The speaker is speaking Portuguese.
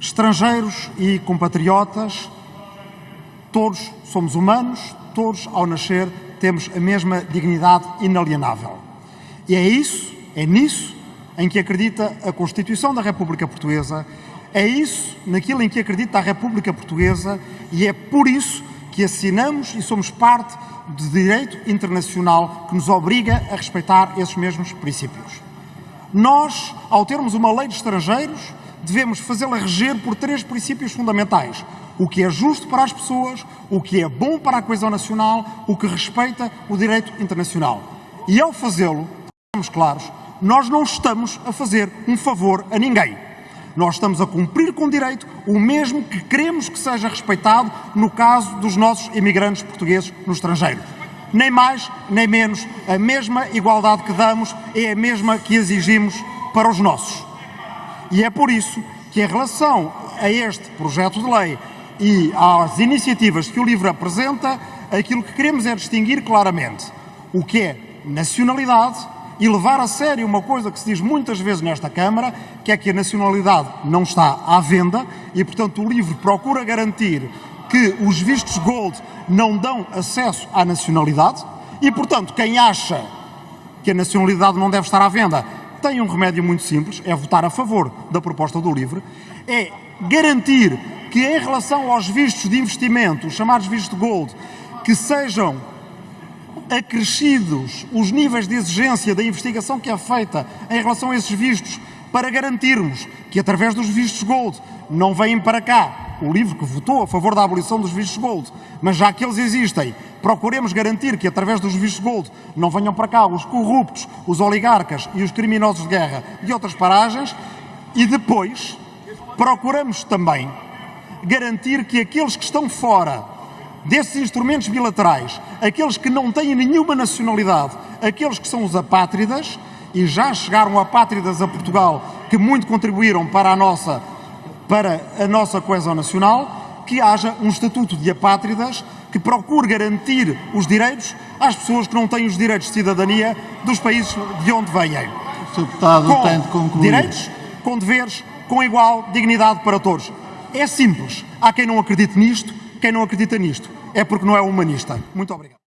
Estrangeiros e compatriotas, todos somos humanos, todos ao nascer temos a mesma dignidade inalienável. E é isso, é nisso em que acredita a Constituição da República Portuguesa, é isso naquilo em que acredita a República Portuguesa e é por isso que assinamos e somos parte do direito internacional que nos obriga a respeitar esses mesmos princípios. Nós, ao termos uma lei de estrangeiros, devemos fazê-la reger por três princípios fundamentais. O que é justo para as pessoas, o que é bom para a coesão nacional, o que respeita o direito internacional. E ao fazê-lo, estamos claros, nós não estamos a fazer um favor a ninguém. Nós estamos a cumprir com direito o mesmo que queremos que seja respeitado no caso dos nossos imigrantes portugueses no estrangeiro. Nem mais, nem menos, a mesma igualdade que damos é a mesma que exigimos para os nossos. E é por isso que, em relação a este projeto de lei e às iniciativas que o LIVRE apresenta, aquilo que queremos é distinguir claramente o que é nacionalidade e levar a sério uma coisa que se diz muitas vezes nesta Câmara, que é que a nacionalidade não está à venda e, portanto, o LIVRE procura garantir que os vistos gold não dão acesso à nacionalidade e, portanto, quem acha que a nacionalidade não deve estar à venda tem um remédio muito simples, é votar a favor da proposta do LIVRE, é garantir que em relação aos vistos de investimento, os chamados vistos gold, que sejam acrescidos os níveis de exigência da investigação que é feita em relação a esses vistos, para garantirmos que através dos vistos gold não vêm para cá. O livro que votou a favor da abolição dos vistos gold, mas já que eles existem, procuremos garantir que através dos vistos gold não venham para cá os corruptos, os oligarcas e os criminosos de guerra de outras paragens. E depois procuramos também garantir que aqueles que estão fora desses instrumentos bilaterais, aqueles que não têm nenhuma nacionalidade, aqueles que são os apátridas, e já chegaram apátridas a Portugal que muito contribuíram para a nossa, para a nossa coesão nacional, que haja um estatuto de apátridas que procure garantir os direitos às pessoas que não têm os direitos de cidadania dos países de onde vêm. Sr. Deputado com tem de concluir. direitos, com deveres, com igual dignidade para todos. É simples. Há quem não acredite nisto, quem não acredita nisto é porque não é humanista. Muito obrigado.